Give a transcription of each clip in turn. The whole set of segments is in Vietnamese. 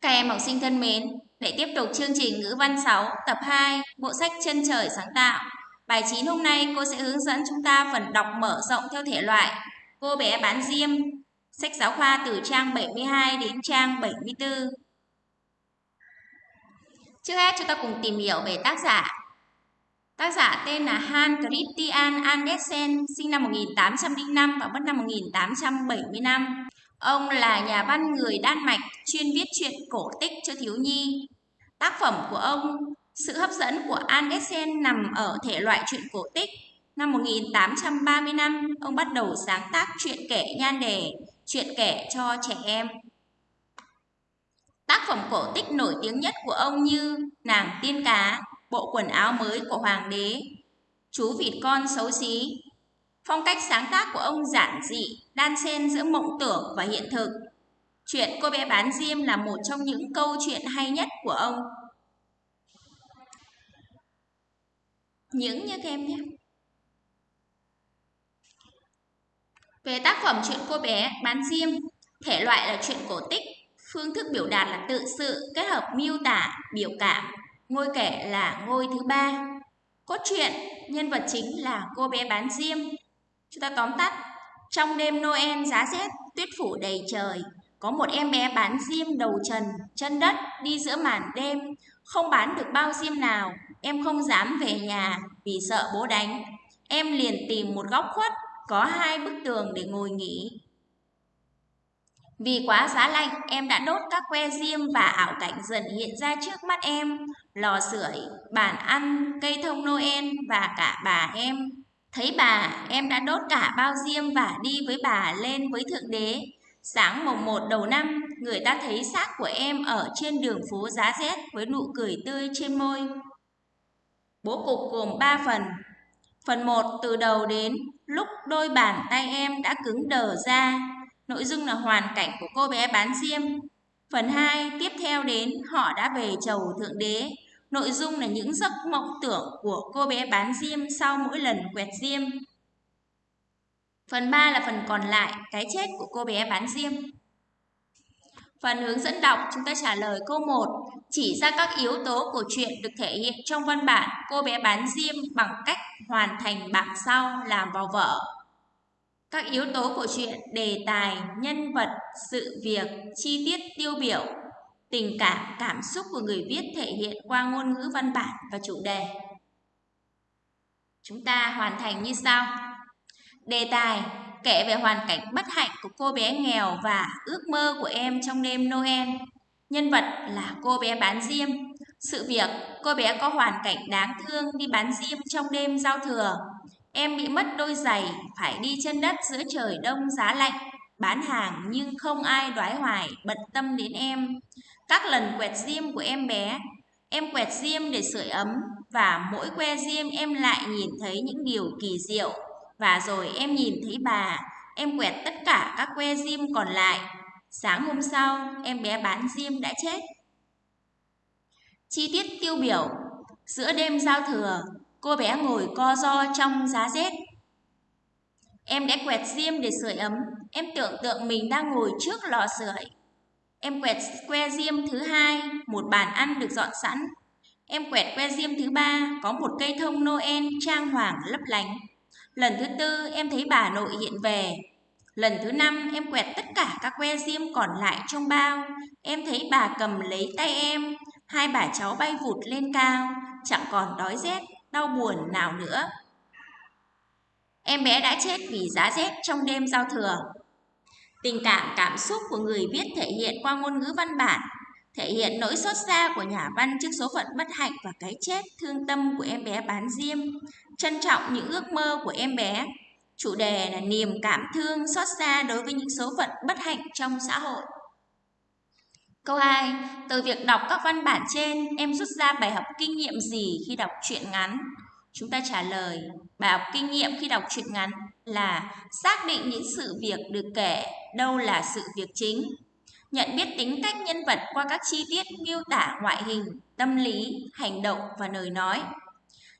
Các em học sinh thân mến, để tiếp tục chương trình ngữ văn 6 tập 2 bộ sách Chân trời sáng tạo. Bài 9 hôm nay cô sẽ hướng dẫn chúng ta phần đọc mở rộng theo thể loại Cô bé bán diêm, sách giáo khoa từ trang 72 đến trang 74. Trước hết chúng ta cùng tìm hiểu về tác giả. Tác giả tên là Hans Christian Andersen, sinh năm 1805 và mất năm 1875. Ông là nhà văn người Đan Mạch chuyên viết truyện cổ tích cho thiếu nhi. Tác phẩm của ông, sự hấp dẫn của Andersen nằm ở thể loại truyện cổ tích. Năm 1835, ông bắt đầu sáng tác truyện kể nhan đề, truyện kể cho trẻ em. Tác phẩm cổ tích nổi tiếng nhất của ông như Nàng tiên cá, Bộ quần áo mới của hoàng đế, Chú vịt con xấu xí, Phong cách sáng tác của ông giản dị, đan xen giữa mộng tưởng và hiện thực. Chuyện cô bé bán diêm là một trong những câu chuyện hay nhất của ông. Những như em nhé. Về tác phẩm chuyện cô bé bán diêm, thể loại là chuyện cổ tích, phương thức biểu đạt là tự sự kết hợp miêu tả, biểu cảm, ngôi kể là ngôi thứ ba. Cốt truyện, nhân vật chính là cô bé bán diêm, Chúng ta tóm tắt. Trong đêm Noel giá rét, tuyết phủ đầy trời, có một em bé bán diêm đầu trần, chân đất đi giữa màn đêm, không bán được bao diêm nào, em không dám về nhà vì sợ bố đánh. Em liền tìm một góc khuất, có hai bức tường để ngồi nghỉ. Vì quá giá lạnh, em đã đốt các que diêm và ảo cảnh dần hiện ra trước mắt em. Lò sưởi, bàn ăn, cây thông Noel và cả bà em. Thấy bà, em đã đốt cả bao diêm và đi với bà lên với Thượng Đế. Sáng mùng một đầu năm, người ta thấy xác của em ở trên đường phố giá rét với nụ cười tươi trên môi. Bố cục gồm 3 phần. Phần 1 từ đầu đến lúc đôi bàn tay em đã cứng đờ ra. Nội dung là hoàn cảnh của cô bé bán diêm. Phần 2 tiếp theo đến họ đã về chầu Thượng Đế Nội dung là những giấc mộng tưởng của cô bé bán diêm sau mỗi lần quẹt diêm. Phần 3 là phần còn lại, cái chết của cô bé bán diêm. Phần hướng dẫn đọc chúng ta trả lời câu 1 Chỉ ra các yếu tố của chuyện được thể hiện trong văn bản cô bé bán diêm bằng cách hoàn thành bảng sau làm vào vở. Các yếu tố của chuyện, đề tài, nhân vật, sự việc, chi tiết tiêu biểu Tình cảm, cảm xúc của người viết thể hiện qua ngôn ngữ văn bản và chủ đề. Chúng ta hoàn thành như sau. Đề tài kể về hoàn cảnh bất hạnh của cô bé nghèo và ước mơ của em trong đêm Noel. Nhân vật là cô bé bán diêm. Sự việc cô bé có hoàn cảnh đáng thương đi bán diêm trong đêm giao thừa. Em bị mất đôi giày, phải đi chân đất giữa trời đông giá lạnh, bán hàng nhưng không ai đoái hoài bận tâm đến em. Các lần quẹt diêm của em bé, em quẹt diêm để sưởi ấm và mỗi que diêm em lại nhìn thấy những điều kỳ diệu. Và rồi em nhìn thấy bà, em quẹt tất cả các que diêm còn lại. Sáng hôm sau, em bé bán diêm đã chết. Chi tiết tiêu biểu Giữa đêm giao thừa, cô bé ngồi co ro trong giá rét. Em đã quẹt diêm để sưởi ấm, em tưởng tượng mình đang ngồi trước lò sưởi. Em quẹt que diêm thứ hai, một bàn ăn được dọn sẵn. Em quẹt que diêm thứ ba, có một cây thông Noel trang hoàng lấp lánh. Lần thứ tư, em thấy bà nội hiện về. Lần thứ năm, em quẹt tất cả các que diêm còn lại trong bao. Em thấy bà cầm lấy tay em, hai bà cháu bay vụt lên cao, chẳng còn đói rét, đau buồn nào nữa. Em bé đã chết vì giá rét trong đêm giao thừa. Tình cảm cảm xúc của người viết thể hiện qua ngôn ngữ văn bản, thể hiện nỗi xót xa của nhà văn trước số phận bất hạnh và cái chết thương tâm của em bé bán diêm, trân trọng những ước mơ của em bé. Chủ đề là niềm cảm thương xót xa đối với những số phận bất hạnh trong xã hội. Câu 2. Từ việc đọc các văn bản trên, em rút ra bài học kinh nghiệm gì khi đọc truyện ngắn? Chúng ta trả lời, bài học kinh nghiệm khi đọc truyện ngắn là xác định những sự việc được kể đâu là sự việc chính. Nhận biết tính cách nhân vật qua các chi tiết miêu tả ngoại hình, tâm lý, hành động và lời nói.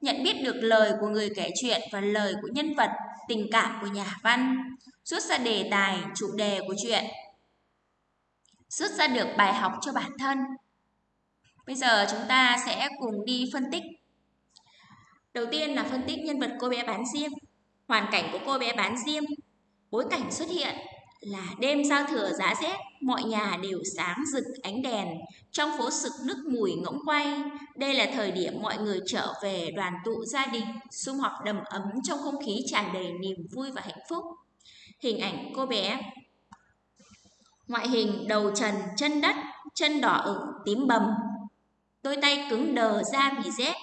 Nhận biết được lời của người kể chuyện và lời của nhân vật, tình cảm của nhà văn. Rút ra đề tài, chủ đề của chuyện. rút ra được bài học cho bản thân. Bây giờ chúng ta sẽ cùng đi phân tích. Đầu tiên là phân tích nhân vật cô bé bán diêm, hoàn cảnh của cô bé bán diêm, bối cảnh xuất hiện là đêm giao thừa giá rét, mọi nhà đều sáng rực ánh đèn, trong phố sực nước mùi ngỗng quay. Đây là thời điểm mọi người trở về đoàn tụ gia đình, sum họp đầm ấm trong không khí tràn đầy niềm vui và hạnh phúc. Hình ảnh cô bé Ngoại hình đầu trần, chân đất, chân đỏ ửng, tím bầm. Đôi tay cứng đờ ra vì rét.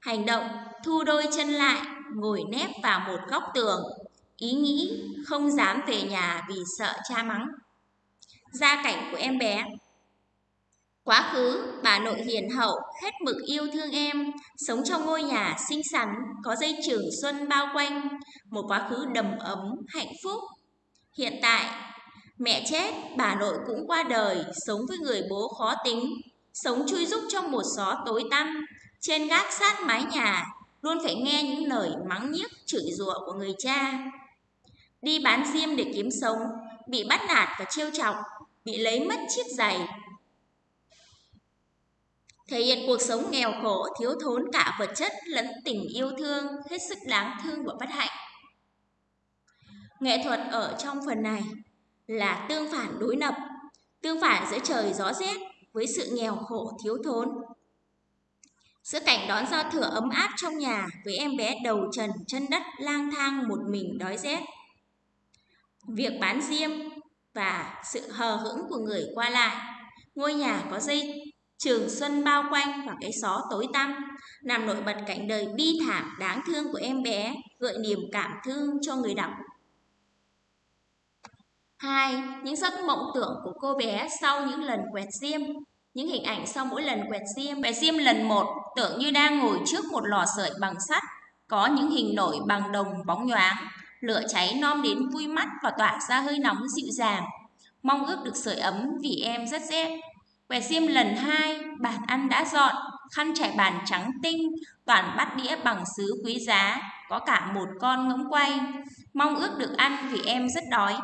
Hành động, thu đôi chân lại, ngồi nép vào một góc tường, ý nghĩ không dám về nhà vì sợ cha mắng. Gia cảnh của em bé Quá khứ, bà nội hiền hậu, hết mực yêu thương em, sống trong ngôi nhà xinh xắn, có dây trường xuân bao quanh, một quá khứ đầm ấm, hạnh phúc. Hiện tại, mẹ chết, bà nội cũng qua đời, sống với người bố khó tính, sống chui rúc trong một xó tối tăm, trên gác sát mái nhà, luôn phải nghe những lời mắng nhiếc chửi rủa của người cha đi bán diêm để kiếm sống, bị bắt nạt và trêu chọc, bị lấy mất chiếc giày. Thể hiện cuộc sống nghèo khổ, thiếu thốn cả vật chất lẫn tình yêu thương, hết sức đáng thương và bất hạnh. Nghệ thuật ở trong phần này là tương phản đối lập, tương phản giữa trời gió rét với sự nghèo khổ thiếu thốn. Giữa cảnh đón giao thừa ấm áp trong nhà với em bé đầu trần chân đất lang thang một mình đói rét việc bán diêm và sự hờ hững của người qua lại. Ngôi nhà có dây trường xuân bao quanh và cái xó tối tăm, làm nổi bật cảnh đời bi thảm đáng thương của em bé, gợi niềm cảm thương cho người đọc. Hai, những giấc mộng tưởng của cô bé sau những lần quẹt diêm. Những hình ảnh sau mỗi lần quẹt diêm. Quẹt diêm lần một tưởng như đang ngồi trước một lò sợi bằng sắt, có những hình nổi bằng đồng bóng nhoáng, lửa cháy nom đến vui mắt và tỏa ra hơi nóng dịu dàng. Mong ước được sưởi ấm vì em rất rét. Quẹt xiêm lần hai, bàn ăn đã dọn, khăn trải bàn trắng tinh, toàn bát đĩa bằng sứ quý giá, có cả một con ngỗng quay. Mong ước được ăn vì em rất đói.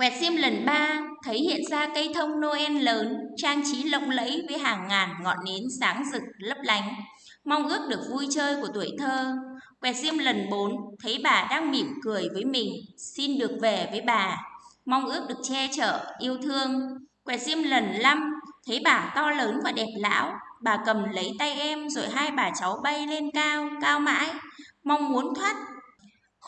Quẹt diêm lần ba, thấy hiện ra cây thông Noel lớn, trang trí lộng lẫy với hàng ngàn ngọn nến sáng rực lấp lánh. Mong ước được vui chơi của tuổi thơ, Quẹt diêm lần 4, thấy bà đang mỉm cười với mình, xin được về với bà. Mong ước được che chở, yêu thương. Quẹt diêm lần 5, thấy bà to lớn và đẹp lão. Bà cầm lấy tay em rồi hai bà cháu bay lên cao, cao mãi. Mong muốn thoát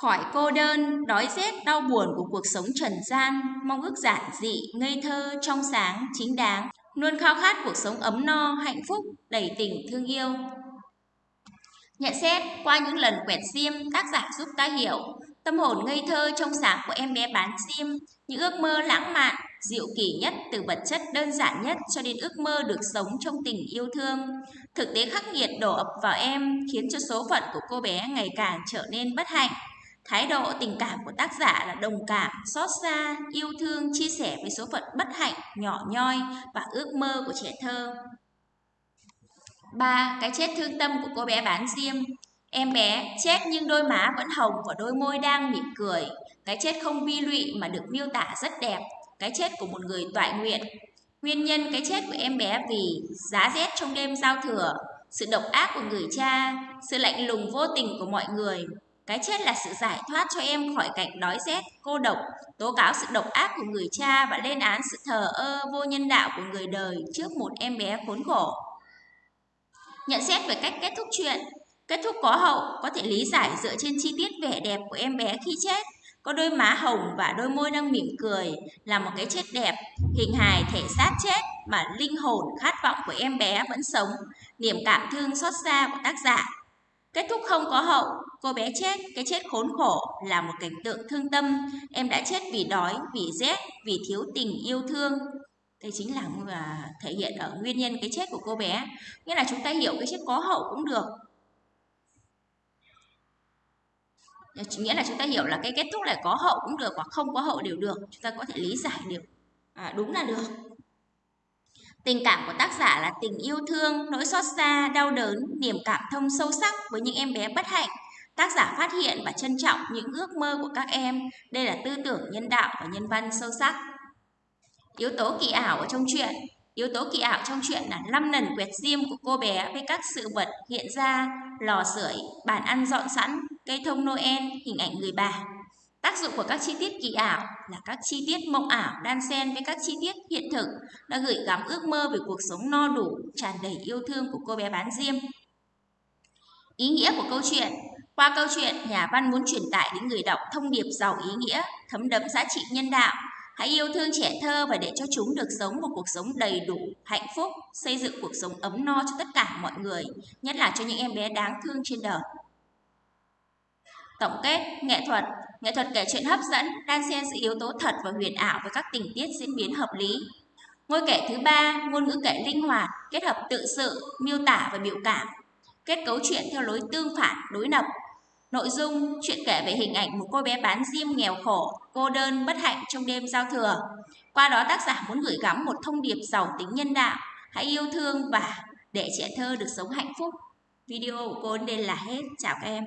khỏi cô đơn, đói rét, đau buồn của cuộc sống trần gian. Mong ước giản dị, ngây thơ, trong sáng, chính đáng. Luôn khao khát cuộc sống ấm no, hạnh phúc, đầy tình thương yêu. Nhận xét qua những lần quẹt sim, tác giả giúp ta hiểu tâm hồn ngây thơ trong sáng của em bé bán sim, những ước mơ lãng mạn, diệu kỳ nhất từ vật chất đơn giản nhất cho đến ước mơ được sống trong tình yêu thương. Thực tế khắc nghiệt đổ ập vào em khiến cho số phận của cô bé ngày càng trở nên bất hạnh. Thái độ tình cảm của tác giả là đồng cảm, xót xa, yêu thương, chia sẻ với số phận bất hạnh, nhỏ nhoi và ước mơ của trẻ thơ. 3. Cái chết thương tâm của cô bé bán diêm Em bé chết nhưng đôi má vẫn hồng và đôi môi đang mỉm cười. Cái chết không bi lụy mà được miêu tả rất đẹp. Cái chết của một người toại nguyện. Nguyên nhân cái chết của em bé vì giá rét trong đêm giao thừa, sự độc ác của người cha, sự lạnh lùng vô tình của mọi người. Cái chết là sự giải thoát cho em khỏi cảnh đói rét, cô độc, tố cáo sự độc ác của người cha và lên án sự thờ ơ vô nhân đạo của người đời trước một em bé khốn khổ. Nhận xét về cách kết thúc chuyện. Kết thúc có hậu có thể lý giải dựa trên chi tiết vẻ đẹp của em bé khi chết. Có đôi má hồng và đôi môi đang mỉm cười Là một cái chết đẹp. Hình hài thể xác chết mà linh hồn khát vọng của em bé vẫn sống. Niềm cảm thương xót xa của tác giả. Kết thúc không có hậu, cô bé chết, cái chết khốn khổ là một cảnh tượng thương tâm. Em đã chết vì đói, vì rét, vì thiếu tình yêu thương, đây chính là à, thể hiện ở nguyên nhân cái chết của cô bé. Nghĩa là chúng ta hiểu cái chết có hậu cũng được. Nghĩa là chúng ta hiểu là cái kết thúc là có hậu cũng được hoặc không có hậu đều được. Chúng ta có thể lý giải được à, đúng là được tình cảm của tác giả là tình yêu thương nỗi xót xa đau đớn niềm cảm thông sâu sắc với những em bé bất hạnh. Tác giả phát hiện và trân trọng những ước mơ của các em. Đây là tư tưởng nhân đạo và nhân văn sâu sắc. Yếu tố kỳ ảo ở trong truyện Yếu tố kỳ ảo trong truyện là 5 lần quẹt diêm của cô bé với các sự vật hiện ra, lò sưởi, bàn ăn dọn sẵn, cây thông Noel, hình ảnh người bà. Tác dụng của các chi tiết kỳ ảo là các chi tiết mộng ảo đan xen với các chi tiết hiện thực đã gửi gắm ước mơ về cuộc sống no đủ, tràn đầy yêu thương của cô bé bán diêm. Ý nghĩa của câu chuyện Qua câu chuyện, nhà văn muốn truyền tải đến người đọc thông điệp giàu ý nghĩa, thấm đẫm giá trị nhân đạo, Hãy yêu thương trẻ thơ và để cho chúng được sống một cuộc sống đầy đủ, hạnh phúc, xây dựng cuộc sống ấm no cho tất cả mọi người, nhất là cho những em bé đáng thương trên đời. Tổng kết, nghệ thuật Nghệ thuật kể chuyện hấp dẫn, đang xen giữa yếu tố thật và huyền ảo với các tình tiết diễn biến hợp lý. Ngôi kể thứ ba, ngôn ngữ kể linh hoạt, kết hợp tự sự, miêu tả và biểu cảm. Kết cấu chuyện theo lối tương phản, đối lập, Nội dung chuyện kể về hình ảnh một cô bé bán diêm nghèo khổ, cô đơn, bất hạnh trong đêm giao thừa. Qua đó tác giả muốn gửi gắm một thông điệp giàu tính nhân đạo, hãy yêu thương và để trẻ thơ được sống hạnh phúc. Video của cô đến đây là hết. Chào các em.